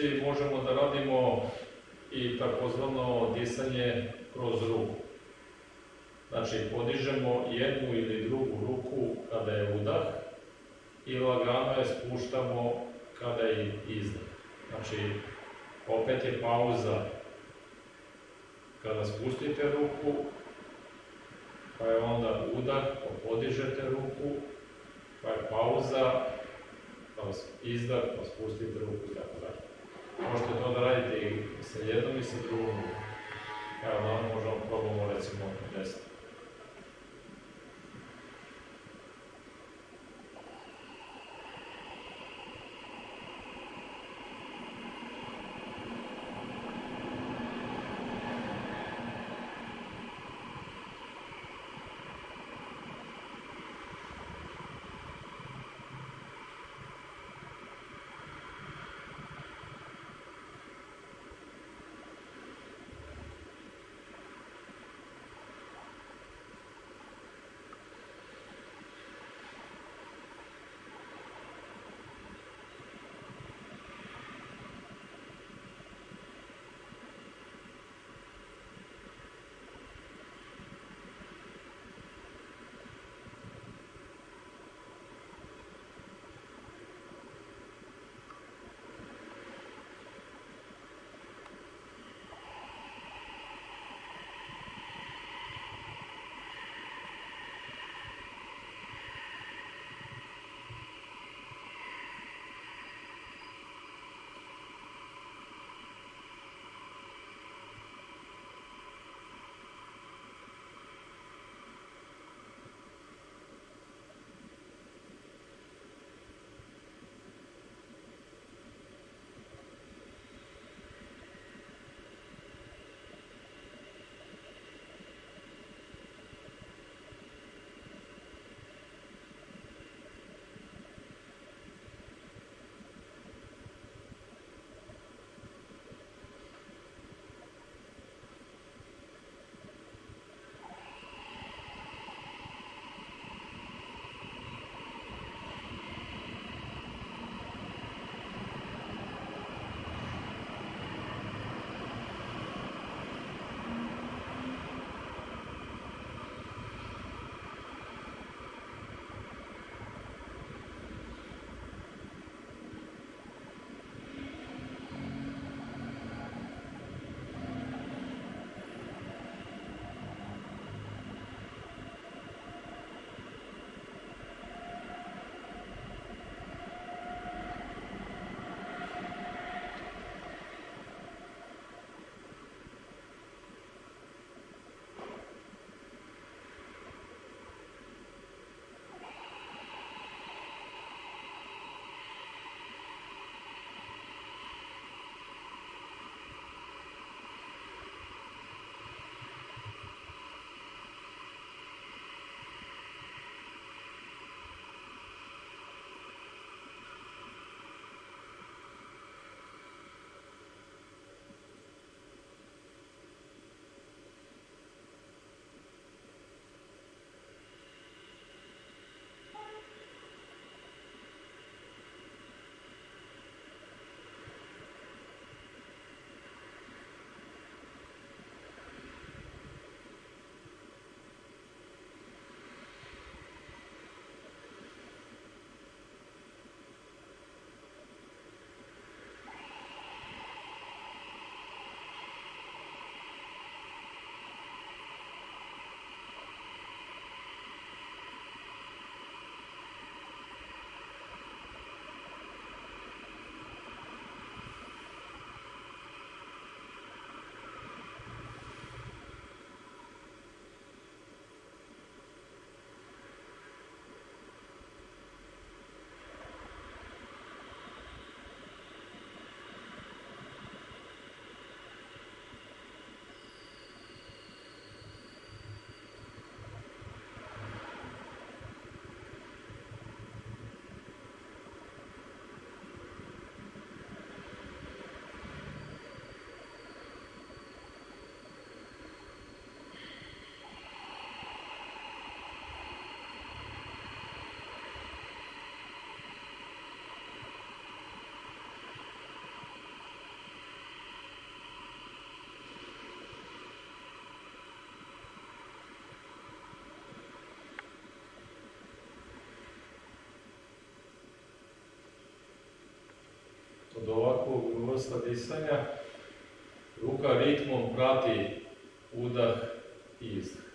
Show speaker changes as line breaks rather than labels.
poziciji možemo da radimo i takozvano disanje kroz ruku. Znači, podižemo jednu ili drugu ruku kada je udah i lagano je spuštamo kada je izdah. Znači, opet je pauza kada spustite ruku, pa je onda udah, pa podižete ruku, pa je pauza, pa izdah, pa spustite ruku i tako dalje. Možete to da radite i sa jednom i sa drugom. Evo, da možemo probamo recimo od ovakvog vrsta disanja, ruka ritmom prati udah i izdah.